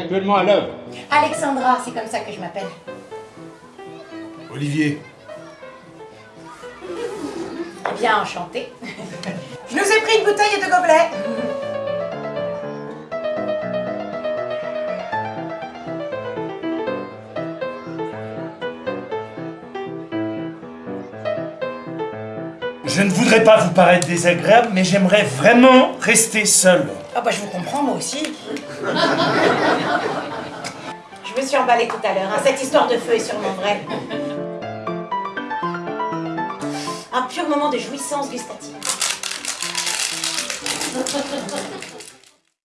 actuellement à l'œuvre Alexandra, c'est comme ça que je m'appelle. Olivier. Eh bien, enchantée. je nous ai pris une bouteille et deux gobelets. Je ne voudrais pas vous paraître désagréable, mais j'aimerais vraiment rester seul. Ah bah je vous comprends, moi aussi. Suis emballée tout à l'heure. hein. Cette histoire de feu est sûrement vraie. Un pur moment de jouissance gustative.